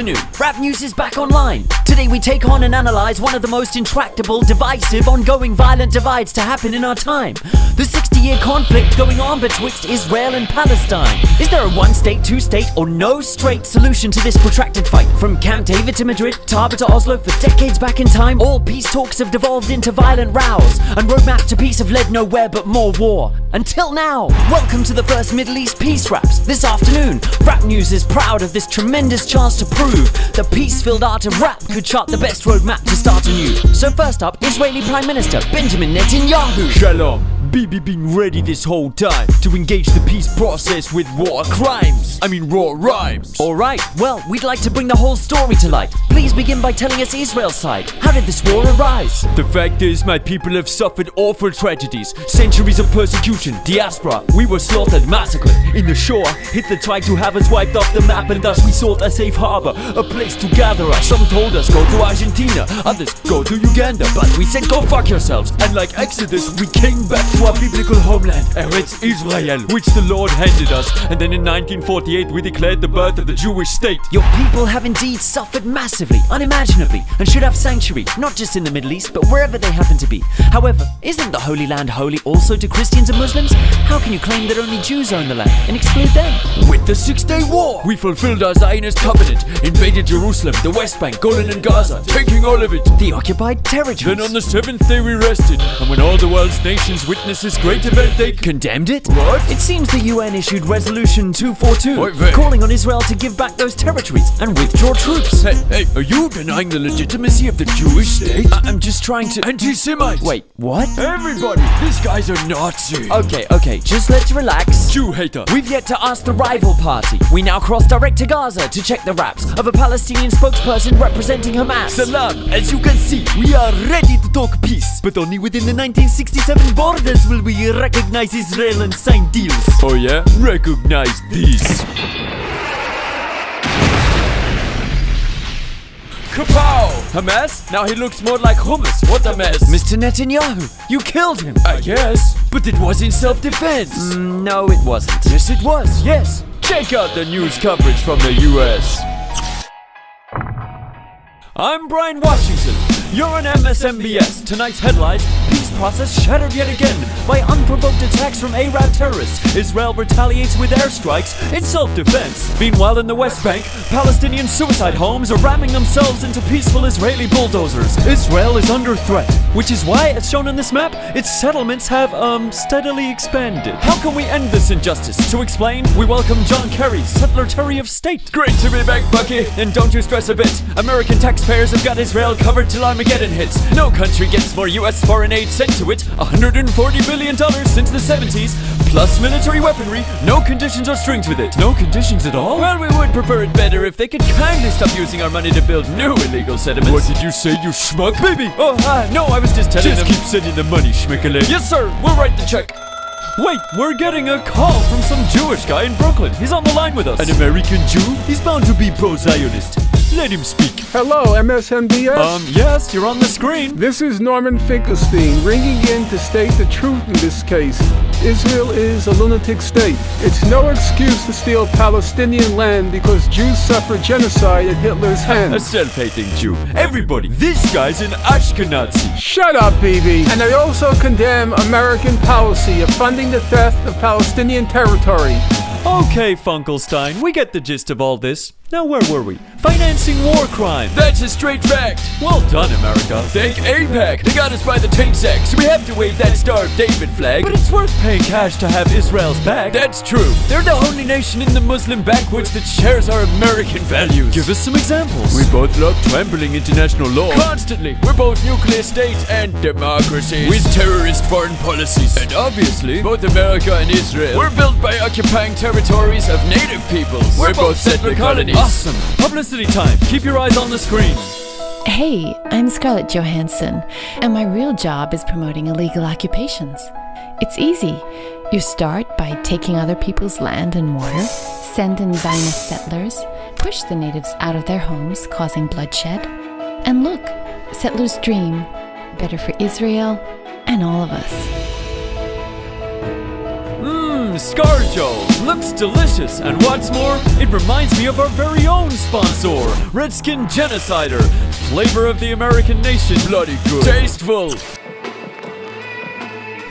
afternoon. Rap News is back online. Today we take on and analyze one of the most intractable, divisive, ongoing violent divides to happen in our time. The 60 year conflict going on betwixt Israel and Palestine. Is there a one state, two state, or no straight solution to this protracted fight? From Camp David to Madrid, Taba to Oslo, for decades back in time, all peace talks have devolved into violent rows, and roadmaps to peace have led nowhere but more war. Until now, welcome to the first Middle East Peace Raps. This afternoon, Rap News is proud of this tremendous chance to prove the peace-filled art of rap could chart the best roadmap to start anew. So first up, Israeli Prime Minister Benjamin Netanyahu. Shalom. Bibi been ready this whole time to engage the peace process with war crimes. I mean raw rhymes. Alright, well, we'd like to bring the whole story to light. Please begin by telling us Israel's side. How did this war arise? The fact is, my people have suffered awful tragedies, centuries of persecution, diaspora. We were slaughtered, massacred. In the Shoah, Hitler tried to have us wiped off the map, and thus we sought a safe harbor, a place to gather us. Some told us go to Argentina, others go to Uganda, but we said go fuck yourselves. And like Exodus, we came back to our biblical homeland, Eretz Israel, which the Lord handed us. And then in 1948, we declared the birth of the Jewish state. Your people have indeed suffered massively, unimaginably, and should have sanctuary, not just in the Middle East, but wherever they happen to be. However, isn't the Holy Land holy also to Christians and Muslims? How can you claim that only Jews own the land and exclude them? With the Six Day War, we fulfilled our Zionist covenant, invaded Jerusalem, the West Bank, Golan and Gaza, taking all of it. The occupied territories. Then on the seventh day we rested, and when all world's nations witnessed this great event, they condemned it? What? It seems the UN issued Resolution 242, Wait, wait. calling on Israel to give back those territories and withdraw troops. Hey, hey, are you denying the legitimacy of the Jewish state? I- I'm just trying to. Anti-Semite! Wait, what? Everybody, this guy's a Nazi! Okay, okay, just let's relax. Jew hater! We've yet to ask the rival party. We now cross direct to Gaza to check the raps of a Palestinian spokesperson representing Hamas. Salam! As you can see, we are ready to talk peace, but only within the 1967 borders will we recognize Israel and sign deals. Oh yeah? Recognize these. Kapow! Hamas? Now he looks more like hummus. What a mess. Mr. Netanyahu, you killed him. I guess, but it was in self-defense. Mm, no, it wasn't. Yes, it was. Yes. Check out the news coverage from the U.S. I'm Brian Washington. You're on MSNBS. Tonight's headlines: Peace process shattered yet again by unprovoked attacks from Arab terrorists. Israel retaliates with airstrikes in self-defense. Meanwhile, in the West Bank, Palestinian suicide homes are ramming themselves into peaceful Israeli bulldozers. Israel is under threat, which is why, as shown on this map, its settlements have um steadily expanded. How can we end this injustice? To explain, we welcome John Kerry, Secretary of State. Great to be back, Bucky. And don't you stress a bit. American taxpayers have got Israel covered till Armageddon hits. No country gets more U.S. foreign aid sent to it. 140 billion dollars since the 70s, plus military weaponry. No conditions or strings with it. No conditions at all? Well, we would prefer it better if they could kindly stop using our money to build new illegal settlements. What did you say, you schmuck? Bibi! Oh, uh, no, I was just telling Just them. keep sending the money, schmickle. Yes, sir. We'll write the check. Wait, we're getting a call from some Jewish guy in Brooklyn. He's on the line with us. An American Jew? He's bound to be pro-Zionist. Let him speak. Hello, MSNBS. Um, yes, you're on the screen. this is Norman Finkelstein ringing in to state the truth in this case. Israel is a lunatic state. It's no excuse to steal Palestinian land because Jews suffered genocide at Hitler's A hands. self-hating Jew. Everybody, this guy's an Ashkenazi. Shut up, Bibi. And I also condemn American policy of funding the theft of Palestinian territory. Okay, Funkelstein, we get the gist of all this. Now, where were we? Financing war crime. That's a straight fact. Well done, America. Thank AIPAC. They got us by the taint sack, so we have to wave that Star of David flag. But it's worth paying cash to have Israel's back. That's true. They're the only nation in the Muslim backwoods that shares our American values. Give us some examples. We both love trampling international law. Constantly. We're both nuclear states and democracies. With terrorist foreign policies. And obviously, both America and Israel were built by occupying territories of native peoples. We're, both settler colonies. Awesome. Publicity time. Keep your eyes on the screen. Hey, I'm Scarlett Johansson, and my real job is promoting illegal occupations. It's easy. You start by taking other people's land and water, send in Zionist settlers, push the natives out of their homes, causing bloodshed. And look, settlers' dream better for Israel and all of us. Escargot. Looks delicious, and what's more, it reminds me of our very own sponsor, Redskin Genocider. Flavor of the American nation. Bloody good. Tasteful.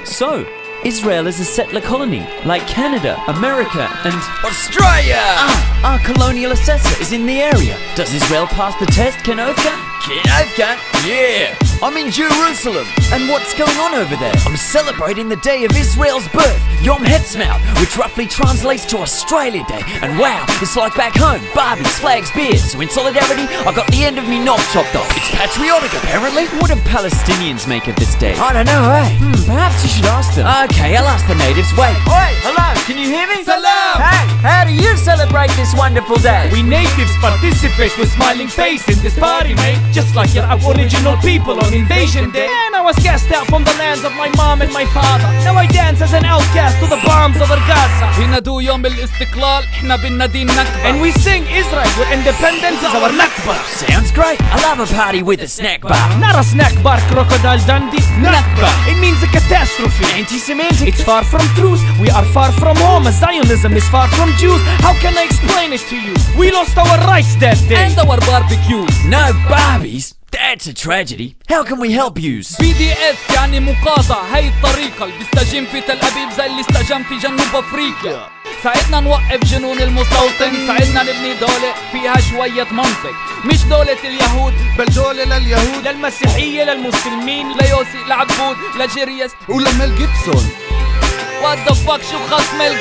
So, Israel is a settler colony, like Canada, America, and Australia! Ah, our colonial assessor is in the area. Does Israel pass the test, Kenovka? Kenovka? Yeah! I'm in Jerusalem. And what's going on over there? I'm celebrating the day of Israel's birth, Yom Ha'atzmaut, which roughly translates to Australia Day. And wow, it's like back home. Barbies, flags, beers. So in solidarity, I got the end of me knob chopped off. It's patriotic, apparently. what do Palestinians make of this day? I don't know, eh? Hmm, perhaps you should ask them. Okay, I'll ask the natives. Wait. Oi, hello, can you hear me? Salam! Hey, how do you celebrate this wonderful day? We natives participate with smiling faces in this party, mate. Just like your aboriginal people on invasion day. And I was cast out from the lands of my mom and my father. Now I dance as an outcast to the bombs over Gaza. بينادوا يوم الاستقلال احنا بنادي النكبة And we sing Israel, your independence is our Nakba. Sounds great. I love a party with a snack bar. Not a snack bar, crocodile Dundee. Nakba. It means a catastrophe. Anti-Semitic. It's far from truth. We are far from home. Zionism is far from Jews. How can I explain it to you? We lost our rights that day. and our barbecues No Barbies? That's a tragedy. How can we help yous? بي دي اف يعني مقاطعة هاي الطريقة. اللي بيستجم في تل أبيب زي اللي استجم في جنوب أفريقيا. ساعدنا نوقف جنون المستوطن ساعدنا نبني دولة فيها شوية منطق. مش دولة اليهود بل دولة لليهود. للمسيحية للمسلمين ليوسي لعبود لجيريس. ولميل جيبسون. وات ذا فاك شو خص ميل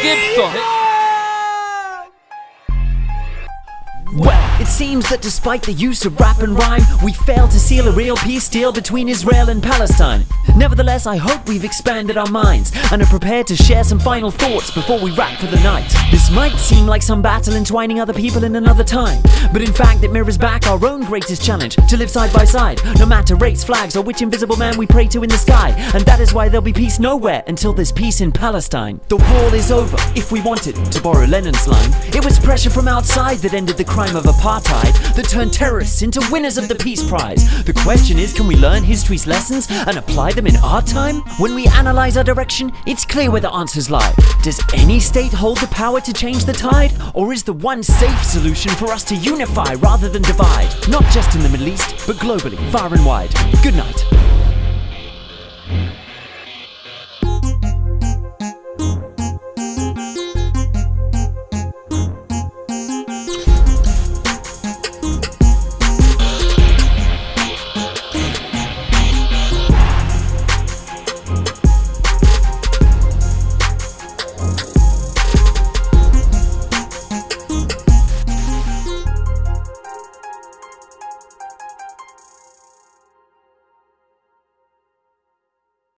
Well, it seems that despite the use of rap and rhyme, we failed to seal a real peace deal between Israel and Palestine. Nevertheless, I hope we've expanded our minds and are prepared to share some final thoughts before we wrap for the night. This might seem like some battle entwining other people in another time, but in fact, it mirrors back our own greatest challenge to live side by side, no matter race, flags, or which invisible man we pray to in the sky. And that is why there'll be peace nowhere until there's peace in Palestine. The wall is over, if we wanted, to borrow Lennon's line. It was pressure from outside that ended the crime of apartheid, that turned terrorists into winners of the Peace Prize. The question is, can we learn history's lessons and apply them in our time? When we analyze our direction, it's clear where the answers lie. Does any state hold the power to change the tide? Or is the one safe solution for us to unify rather than divide? Not just in the Middle East, but globally, far and wide. Good night.